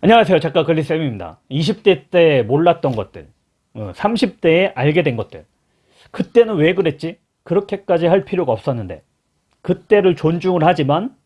안녕하세요. 작가 글리쌤입니다. 20대 때 몰랐던 것들 30대에 알게 된 것들. 그때는 왜 그랬지? 그렇게까지 할 필요가 없었는데. 그때를 존중을 하지만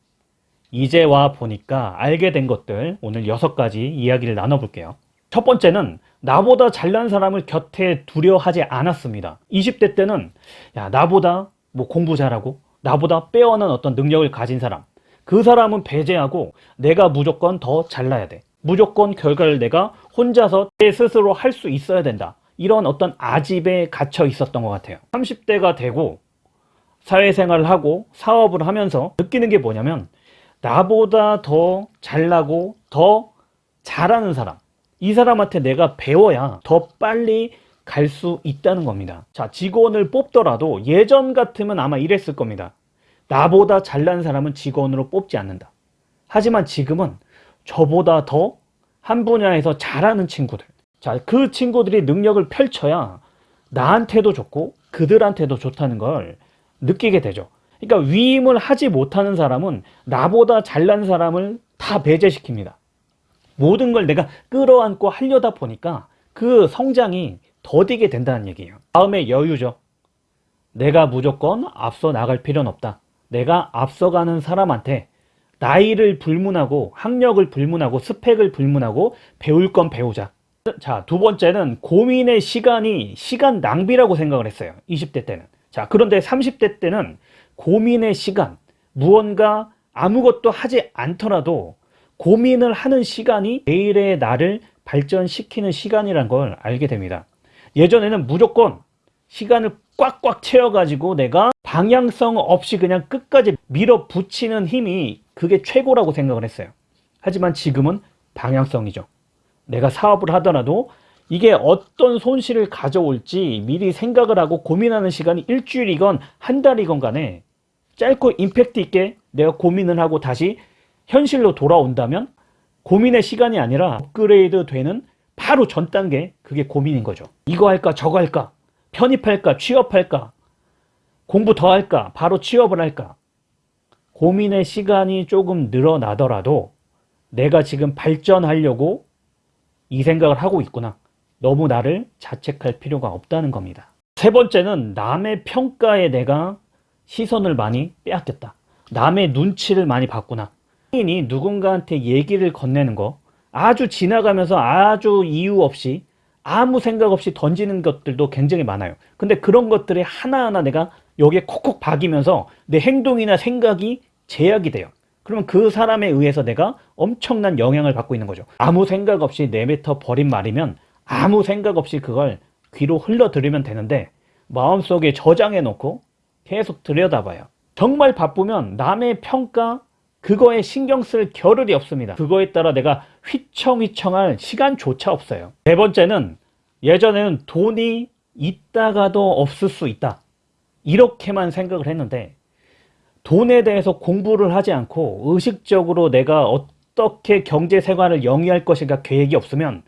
이제 와 보니까 알게 된 것들 오늘 여섯 가지 이야기를 나눠볼게요. 첫 번째는 나보다 잘난 사람을 곁에 두려워하지 않았습니다. 20대 때는 야 나보다 뭐 공부 잘하고 나보다 빼어난 어떤 능력을 가진 사람. 그 사람은 배제하고 내가 무조건 더 잘나야 돼 무조건 결과를 내가 혼자서 내 스스로 할 수 있어야 된다. 이런 어떤 아집에 갇혀 있었던 것 같아요. 30대가 되고 사회생활을 하고 사업을 하면서 느끼는 게 뭐냐면 나보다 더 잘나고 더 잘하는 사람. 이 사람한테 내가 배워야 더 빨리 갈 수 있다는 겁니다. 자 직원을 뽑더라도 예전 같으면 아마 이랬을 겁니다. 나보다 잘난 사람은 직원으로 뽑지 않는다. 하지만 지금은 저보다 더 한 분야에서 잘하는 친구들. 자 그 친구들이 능력을 펼쳐야 나한테도 좋고 그들한테도 좋다는 걸 느끼게 되죠. 그러니까 위임을 하지 못하는 사람은 나보다 잘난 사람을 다 배제시킵니다. 모든 걸 내가 끌어안고 하려다 보니까 그 성장이 더디게 된다는 얘기예요. 다음에 여유죠. 내가 무조건 앞서 나갈 필요는 없다. 내가 앞서가는 사람한테 나이를 불문하고 학력을 불문하고 스펙을 불문하고 배울 건 배우자. 자 두 번째는 고민의 시간이 시간 낭비라고 생각을 했어요. 20대 때는. 자 그런데 30대 때는 고민의 시간 무언가 아무것도 하지 않더라도 고민을 하는 시간이 내일의 나를 발전시키는 시간이란 걸 알게 됩니다. 예전에는 무조건 시간을 꽉꽉 채워 가지고 내가 방향성 없이 그냥 끝까지 밀어붙이는 힘이 그게 최고라고 생각을 했어요. 하지만 지금은 방향성이죠. 내가 사업을 하더라도 이게 어떤 손실을 가져올지 미리 생각을 하고 고민하는 시간이 일주일이건 한 달이건 간에 짧고 임팩트 있게 내가 고민을 하고 다시 현실로 돌아온다면 고민의 시간이 아니라 업그레이드 되는 바로 전 단계 그게 고민인 거죠. 이거 할까 저거 할까 편입할까 취업할까 공부 더 할까 바로 취업을 할까 고민의 시간이 조금 늘어나더라도 내가 지금 발전하려고 이 생각을 하고 있구나. 너무 나를 자책할 필요가 없다는 겁니다. 세 번째는 남의 평가에 내가 시선을 많이 빼앗겼다. 남의 눈치를 많이 봤구나. 이 누군가한테 얘기를 건네는 거 아주 지나가면서 아주 이유 없이 아무 생각 없이 던지는 것들도 굉장히 많아요. 근데 그런 것들이 하나하나 내가 여기에 콕콕 박이면서 내 행동이나 생각이 제약이 돼요. 그러면 그 사람에 의해서 내가 엄청난 영향을 받고 있는 거죠. 아무 생각 없이 내뱉어 버린 말이면 아무 생각 없이 그걸 귀로 흘러 들으면 되는데 마음속에 저장해 놓고 계속 들여다봐요. 정말 바쁘면 남의 평가 그거에 신경 쓸 겨를이 없습니다. 그거에 따라 내가 휘청휘청할 시간조차 없어요. 네 번째는 예전에는 돈이 있다가도 없을 수 있다. 이렇게만 생각을 했는데 돈에 대해서 공부를 하지 않고 의식적으로 내가 어떻게 경제 생활을 영위할 것인가 계획이 없으면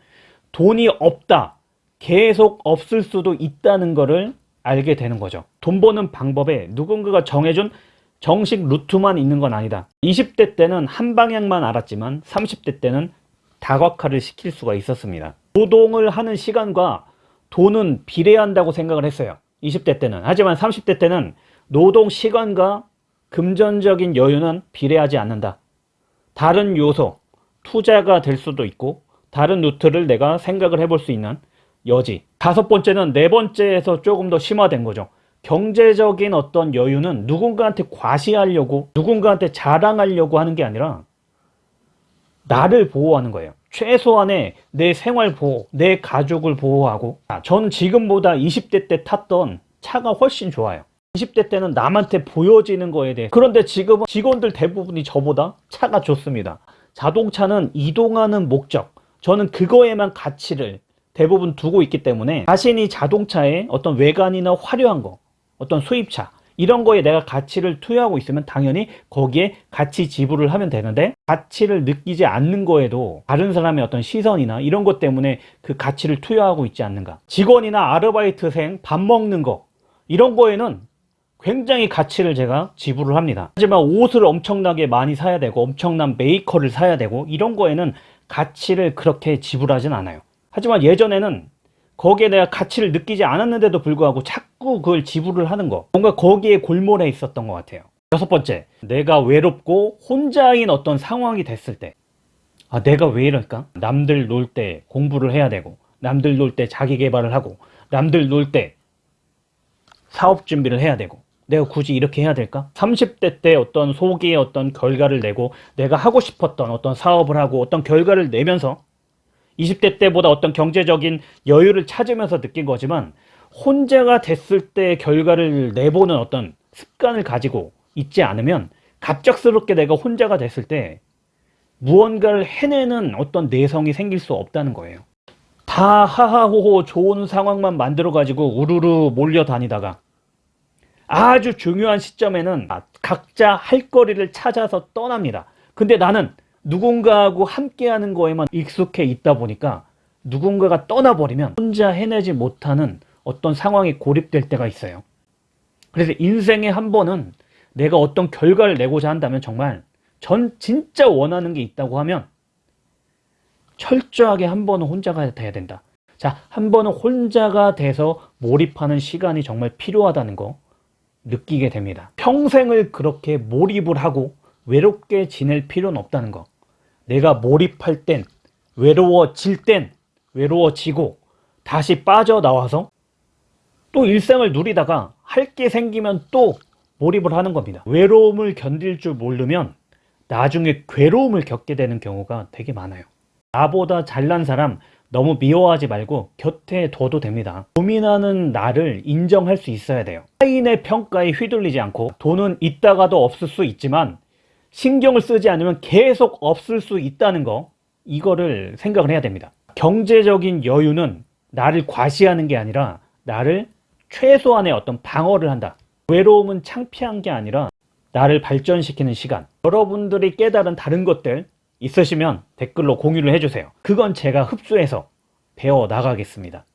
돈이 없다. 계속 없을 수도 있다는 것을 알게 되는 거죠. 돈 버는 방법에 누군가가 정해준 정식 루트만 있는 건 아니다. 20대 때는 한 방향만 알았지만 30대 때는 다각화를 시킬 수가 있었습니다. 노동을 하는 시간과 돈은 비례한다고 생각을 했어요. 20대 때는. 하지만 30대 때는 노동 시간과 금전적인 여유는 비례하지 않는다. 다른 요소, 투자가 될 수도 있고 다른 루트를 내가 생각을 해볼 수 있는 여지. 다섯 번째는 네 번째에서 조금 더 심화된 거죠. 경제적인 어떤 여유는 누군가한테 과시하려고 누군가한테 자랑하려고 하는 게 아니라 나를 보호하는 거예요. 최소한의 내 생활 보호, 내 가족을 보호하고 저는 지금보다 20대 때 탔던 차가 훨씬 좋아요. 20대 때는 남한테 보여지는 거에 대해. 그런데 지금은 직원들 대부분이 저보다 차가 좋습니다. 자동차는 이동하는 목적. 저는 그거에만 가치를 대부분 두고 있기 때문에 자신이 자동차에 어떤 외관이나 화려한 거 어떤 수입차 이런 거에 내가 가치를 투여하고 있으면 당연히 거기에 가치 지불을 하면 되는데 가치를 느끼지 않는 거에도 다른 사람의 어떤 시선이나 이런 것 때문에 그 가치를 투여하고 있지 않는가. 직원이나 아르바이트생 밥 먹는 거 이런 거에는 굉장히 가치를 제가 지불을 합니다 하지만 옷을 엄청나게 많이 사야 되고 엄청난 메이커를 사야 되고 이런 거에는 가치를 그렇게 지불하진 않아요. 하지만 예전에는 거기에 내가 가치를 느끼지 않았는데도 불구하고 자꾸 그걸 지불을 하는 거. 뭔가 거기에 골몰해 있었던 것 같아요. 여섯 번째, 내가 외롭고 혼자인 어떤 상황이 됐을 때, 아, 내가 왜 이럴까? 남들 놀 때 공부를 해야 되고, 남들 놀 때 자기 개발을 하고, 남들 놀 때 사업 준비를 해야 되고, 내가 굳이 이렇게 해야 될까? 30대 때 어떤 소기의 어떤 결과를 내고, 내가 하고 싶었던 어떤 사업을 하고, 어떤 결과를 내면서 20대 때보다 어떤 경제적인 여유를 찾으면서 느낀 거지만 혼자가 됐을 때 결과를 내보는 어떤 습관을 가지고 있지 않으면 갑작스럽게 내가 혼자가 됐을 때 무언가를 해내는 어떤 내성이 생길 수 없다는 거예요. 다 하하호호 좋은 상황만 만들어 가지고 우르르 몰려다니다가 아주 중요한 시점에는 각자 할 거리를 찾아서 떠납니다. 근데 나는 누군가하고 함께하는 거에만 익숙해 있다 보니까 누군가가 떠나버리면 혼자 해내지 못하는 어떤 상황에 고립될 때가 있어요. 그래서 인생에 한 번은 내가 어떤 결과를 내고자 한다면 정말 전 진짜 원하는 게 있다고 하면 철저하게 한 번은 혼자가 돼야 된다. 자, 한 번은 혼자가 돼서 몰입하는 시간이 정말 필요하다는 거 느끼게 됩니다. 평생을 그렇게 몰입을 하고 외롭게 지낼 필요는 없다는 거. 내가 몰입할 땐, 외로워질 땐 외로워지고 다시 빠져나와서 또 일상을 누리다가 할 게 생기면 또 몰입을 하는 겁니다. 외로움을 견딜 줄 모르면 나중에 괴로움을 겪게 되는 경우가 되게 많아요. 나보다 잘난 사람 너무 미워하지 말고 곁에 둬도 됩니다. 고민하는 나를 인정할 수 있어야 돼요. 타인의 평가에 휘둘리지 않고 돈은 있다가도 없을 수 있지만 신경을 쓰지 않으면 계속 없을 수 있다는 거 이거를 생각을 해야 됩니다. 경제적인 여유는 나를 과시하는 게 아니라 나를 최소한의 어떤 방어를 한다. 외로움은 창피한 게 아니라 나를 발전시키는 시간. 여러분들이 깨달은 다른 것들 있으시면 댓글로 공유를 해주세요. 그건 제가 흡수해서 배워 나가겠습니다.